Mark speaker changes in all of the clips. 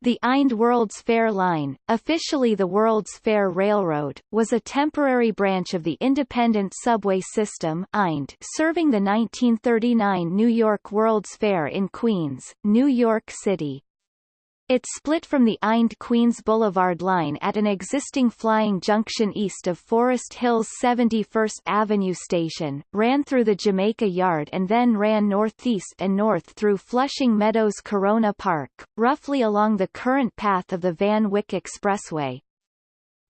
Speaker 1: The Ind World's Fair Line, officially the World's Fair Railroad, was a temporary branch of the independent subway system IND serving the 1939 New York World's Fair in Queens, New York City. It split from the Ind Queens Boulevard line at an existing flying junction east of Forest Hills 71st Avenue station, ran through the Jamaica Yard and then ran northeast and north through Flushing Meadows Corona Park, roughly along the current path of the Van Wyck Expressway.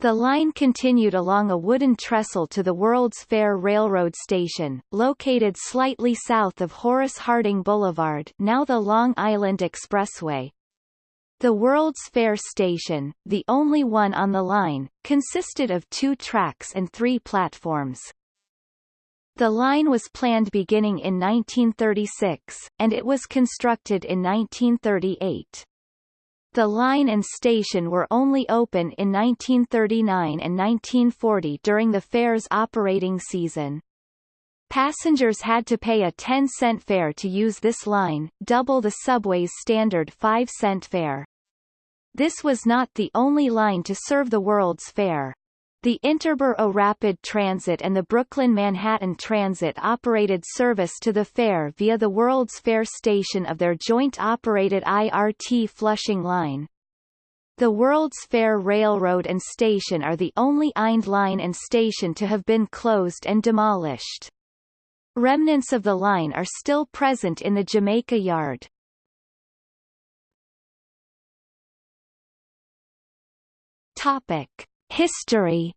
Speaker 1: The line continued along a wooden trestle to the World's Fair Railroad Station, located slightly south of Horace Harding Boulevard now the Long Island Expressway, the World's Fair station, the only one on the line, consisted of two tracks and three platforms. The line was planned beginning in 1936, and it was constructed in 1938. The line and station were only open in 1939 and 1940 during the fair's operating season. Passengers had to pay a 10-cent fare to use this line, double the subway's standard 5-cent fare. This was not the only line to serve the World's Fair. The Interborough Rapid Transit and the Brooklyn-Manhattan Transit operated service to the fair via the World's Fair station of their joint-operated IRT Flushing line. The World's Fair Railroad and station are the only IND line and station to have been closed and demolished. Remnants of the line are still present in the Jamaica Yard. Topic: History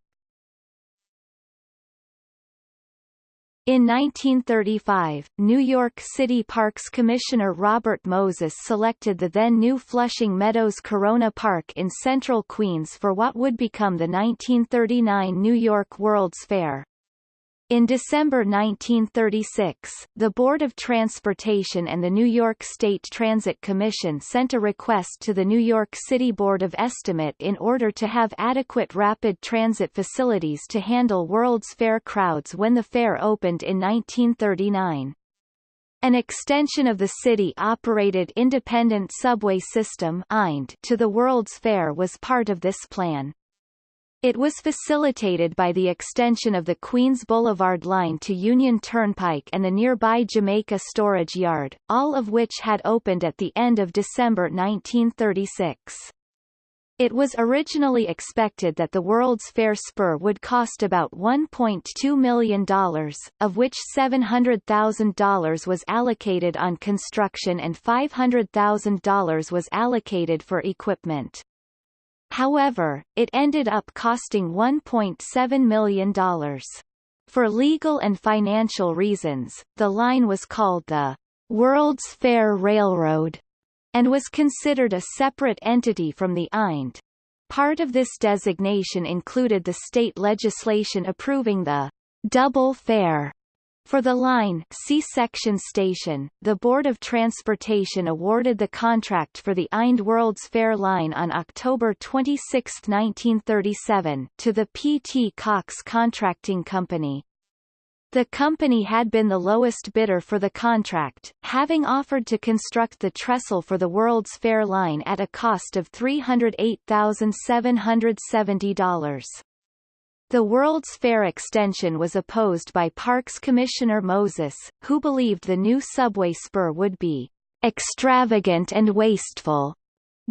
Speaker 1: In 1935, New York City Parks Commissioner Robert Moses selected the then new Flushing Meadows Corona Park in central Queens for what would become the 1939 New York World's Fair. In December 1936, the Board of Transportation and the New York State Transit Commission sent a request to the New York City Board of Estimate in order to have adequate rapid transit facilities to handle World's Fair crowds when the fair opened in 1939. An extension of the city-operated independent subway system to the World's Fair was part of this plan. It was facilitated by the extension of the Queens Boulevard line to Union Turnpike and the nearby Jamaica Storage Yard, all of which had opened at the end of December 1936. It was originally expected that the World's Fair spur would cost about $1.2 million, of which $700,000 was allocated on construction and $500,000 was allocated for equipment. However, it ended up costing $1.7 million. For legal and financial reasons, the line was called the World's Fair Railroad and was considered a separate entity from the IND. Part of this designation included the state legislation approving the double fare for the line C-section station, the Board of Transportation awarded the contract for the Ind World's Fair line on October 26, 1937, to the P.T. Cox Contracting Company. The company had been the lowest bidder for the contract, having offered to construct the trestle for the World's Fair line at a cost of $308,770. The World's Fair extension was opposed by Parks Commissioner Moses, who believed the new subway spur would be extravagant and wasteful.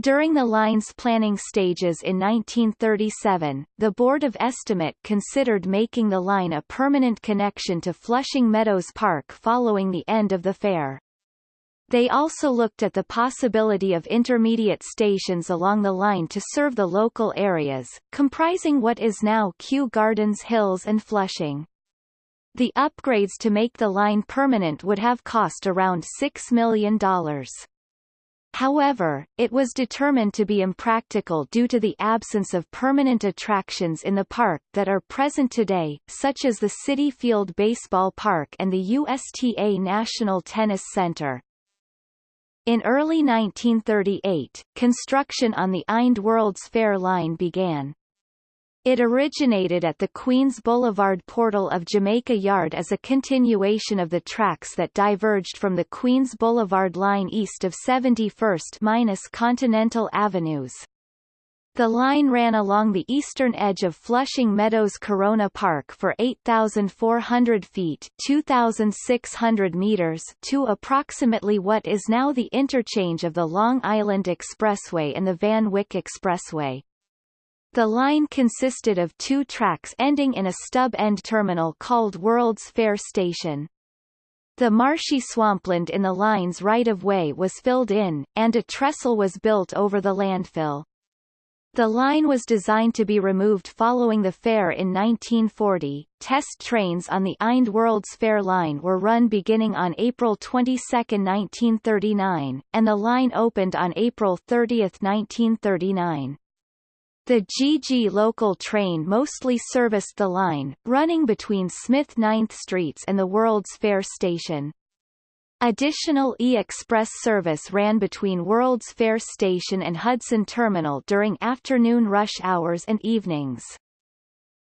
Speaker 1: During the line's planning stages in 1937, the Board of Estimate considered making the line a permanent connection to Flushing Meadows Park following the end of the fair. They also looked at the possibility of intermediate stations along the line to serve the local areas, comprising what is now Kew Gardens Hills and Flushing. The upgrades to make the line permanent would have cost around $6 million. However, it was determined to be impractical due to the absence of permanent attractions in the park that are present today, such as the Citi Field Baseball Park and the USTA National Tennis Center. In early 1938, construction on the Ind World's Fair line began. It originated at the Queens Boulevard portal of Jamaica Yard as a continuation of the tracks that diverged from the Queens Boulevard line east of 71st-Continental Avenues. The line ran along the eastern edge of Flushing Meadows Corona Park for 8,400 feet 2,600 meters to approximately what is now the interchange of the Long Island Expressway and the Van Wyck Expressway. The line consisted of two tracks ending in a stub-end terminal called World's Fair Station. The marshy swampland in the line's right-of-way was filled in, and a trestle was built over the landfill. The line was designed to be removed following the fair in 1940. Test trains on the Ind World's Fair line were run beginning on April 22, 1939, and the line opened on April 30, 1939. The GG local train mostly serviced the line, running between Smith 9th Streets and the World's Fair station. Additional E-Express service ran between World's Fair Station and Hudson Terminal during afternoon rush hours and evenings.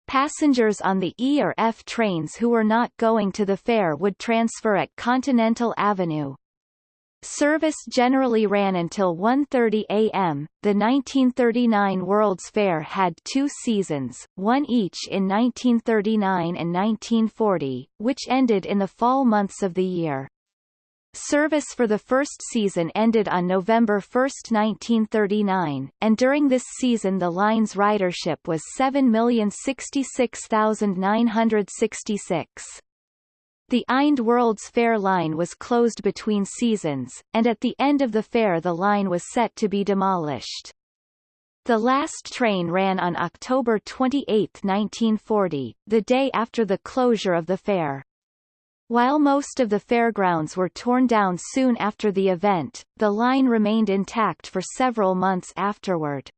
Speaker 1: Passengers on the E or F trains who were not going to the fair would transfer at Continental Avenue. Service generally ran until 1.30 a.m. The 1939 World's Fair had two seasons, one each in 1939 and 1940, which ended in the fall months of the year. Service for the first season ended on November 1, 1939, and during this season the line's ridership was 7,066,966. The Ind World's Fair line was closed between seasons, and at the end of the fair the line was set to be demolished. The last train ran on October 28, 1940, the day after the closure of the fair. While most of the fairgrounds were torn down soon after the event, the line remained intact for several months afterward.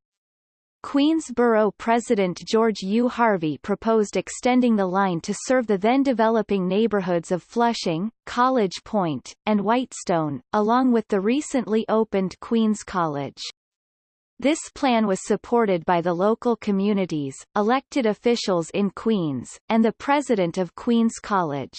Speaker 1: Queens Borough President George U. Harvey proposed extending the line to serve the then-developing neighborhoods of Flushing, College Point, and Whitestone, along with the recently opened Queens College. This plan was supported by the local communities, elected officials in Queens, and the president of Queens College.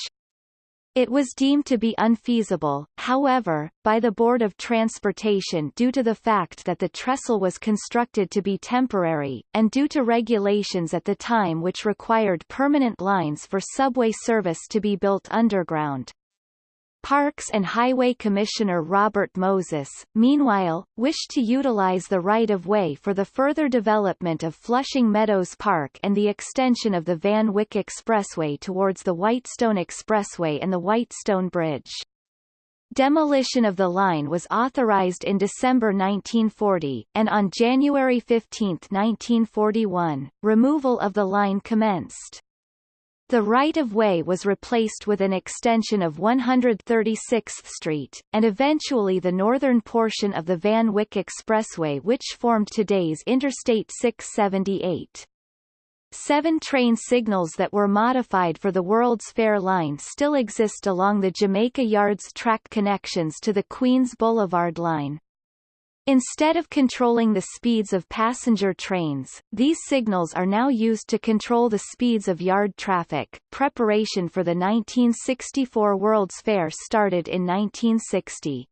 Speaker 1: It was deemed to be unfeasible, however, by the Board of Transportation due to the fact that the trestle was constructed to be temporary, and due to regulations at the time which required permanent lines for subway service to be built underground. Parks and Highway Commissioner Robert Moses, meanwhile, wished to utilize the right-of-way for the further development of Flushing Meadows Park and the extension of the Van Wyck Expressway towards the Whitestone Expressway and the Whitestone Bridge. Demolition of the line was authorized in December 1940, and on January 15, 1941, removal of the line commenced. The right-of-way was replaced with an extension of 136th Street, and eventually the northern portion of the Van Wyck Expressway which formed today's Interstate 678. Seven train signals that were modified for the World's Fair line still exist along the Jamaica Yards track connections to the Queens Boulevard line. Instead of controlling the speeds of passenger trains, these signals are now used to control the speeds of yard traffic. Preparation for the 1964 World's Fair started in 1960.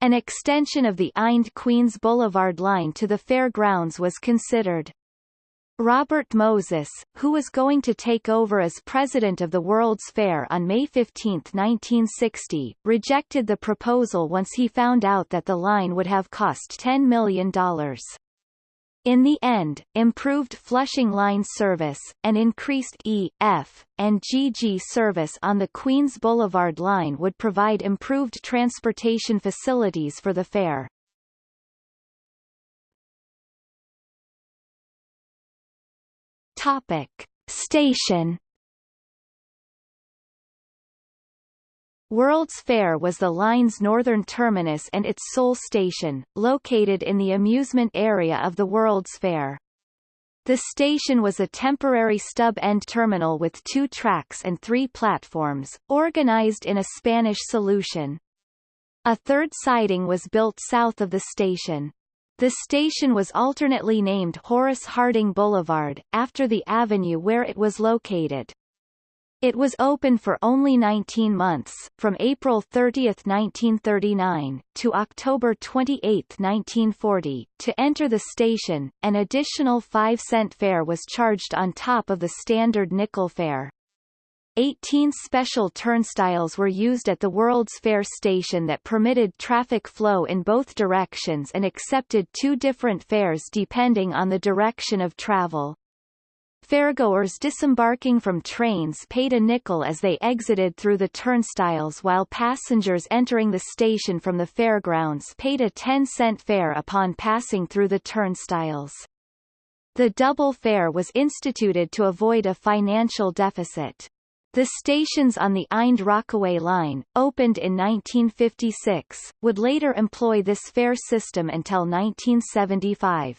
Speaker 1: An extension of the Ind Queens Boulevard line to the fairgrounds was considered. Robert Moses, who was going to take over as president of the World's Fair on May 15, 1960, rejected the proposal once he found out that the line would have cost $10 million. In the end, improved Flushing Line service, and increased E, F, and GG service on the Queens Boulevard line would provide improved transportation facilities for the fair. Topic. Station World's Fair was the line's northern terminus and its sole station, located in the amusement area of the World's Fair. The station was a temporary stub-end terminal with two tracks and three platforms, organized in a Spanish solution. A third siding was built south of the station. The station was alternately named Horace Harding Boulevard, after the avenue where it was located. It was open for only 19 months, from April 30, 1939, to October 28, 1940. To enter the station, an additional 5-cent fare was charged on top of the standard nickel fare. 18 special turnstiles were used at the World's Fair station that permitted traffic flow in both directions and accepted two different fares depending on the direction of travel. Fairgoers disembarking from trains paid a nickel as they exited through the turnstiles while passengers entering the station from the fairgrounds paid a 10-cent fare upon passing through the turnstiles. The double fare was instituted to avoid a financial deficit. The stations on the Ind Rockaway line, opened in 1956, would later employ this fare system until 1975.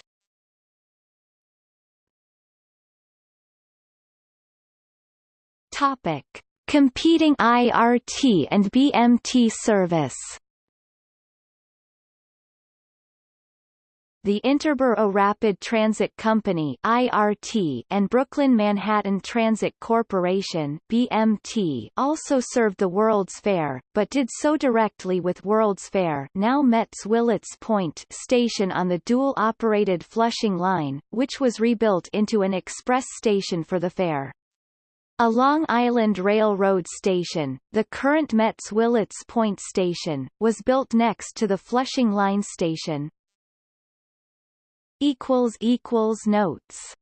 Speaker 1: Topic: Competing IRT and BMT service. The Interborough Rapid Transit Company IRT and Brooklyn Manhattan Transit Corporation BMT also served the World's Fair, but did so directly with World's Fair now Mets Willets Point station on the dual-operated Flushing Line, which was rebuilt into an express station for the fair. A Long Island Railroad station, the current Mets Willets Point station, was built next to the Flushing Line station. Notes